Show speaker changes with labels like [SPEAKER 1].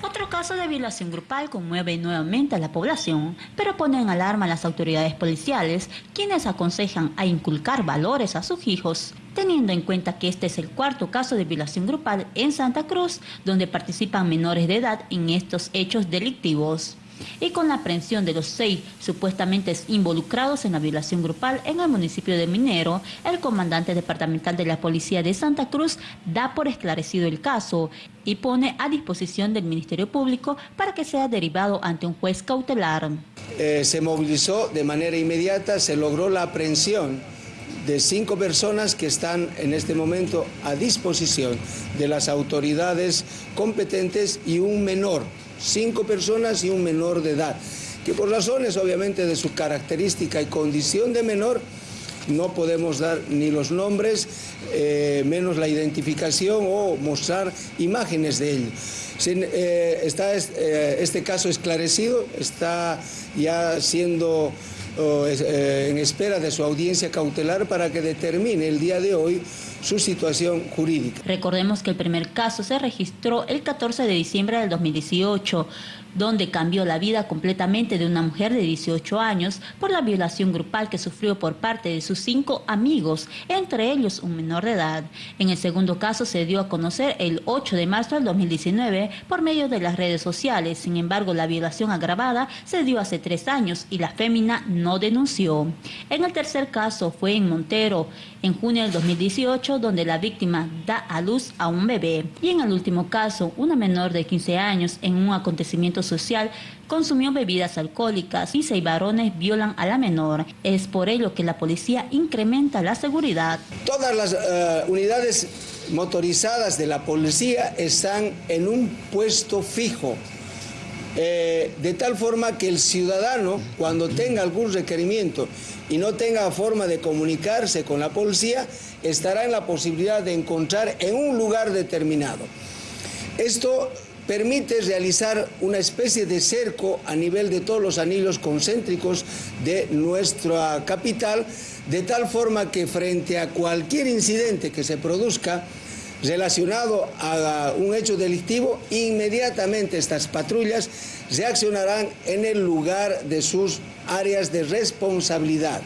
[SPEAKER 1] Otro caso de violación grupal conmueve nuevamente a la población, pero pone en alarma a las autoridades policiales, quienes aconsejan a inculcar valores a sus hijos, teniendo en cuenta que este es el cuarto caso de violación grupal en Santa Cruz, donde participan menores de edad en estos hechos delictivos y con la aprehensión de los seis supuestamente involucrados en la violación grupal en el municipio de Minero, el comandante departamental de la Policía de Santa Cruz da por esclarecido el caso y pone a disposición del Ministerio Público para que sea derivado ante un juez cautelar.
[SPEAKER 2] Eh, se movilizó de manera inmediata, se logró la aprehensión de cinco personas que están en este momento a disposición de las autoridades competentes y un menor cinco personas y un menor de edad, que por razones obviamente de su característica y condición de menor, no podemos dar ni los nombres, eh, menos la identificación o mostrar imágenes de ellos. Eh, está eh, este caso esclarecido, está ya siendo en espera de su audiencia cautelar para que determine el día de hoy su situación jurídica.
[SPEAKER 1] Recordemos que el primer caso se registró el 14 de diciembre del 2018, donde cambió la vida completamente de una mujer de 18 años por la violación grupal que sufrió por parte de sus cinco amigos, entre ellos un menor de edad. En el segundo caso se dio a conocer el 8 de marzo del 2019 por medio de las redes sociales. Sin embargo, la violación agravada se dio hace tres años y la fémina no denunció. En el tercer caso fue en Montero, en junio del 2018, donde la víctima da a luz a un bebé. Y en el último caso, una menor de 15 años en un acontecimiento social consumió bebidas alcohólicas y seis varones violan a la menor. Es por ello que la policía incrementa la seguridad.
[SPEAKER 2] Todas las eh, unidades motorizadas de la policía están en un puesto fijo. Eh, de tal forma que el ciudadano, cuando tenga algún requerimiento y no tenga forma de comunicarse con la policía, estará en la posibilidad de encontrar en un lugar determinado. Esto permite realizar una especie de cerco a nivel de todos los anillos concéntricos de nuestra capital, de tal forma que frente a cualquier incidente que se produzca, relacionado a un hecho delictivo, inmediatamente estas patrullas reaccionarán en el lugar de sus áreas de responsabilidad.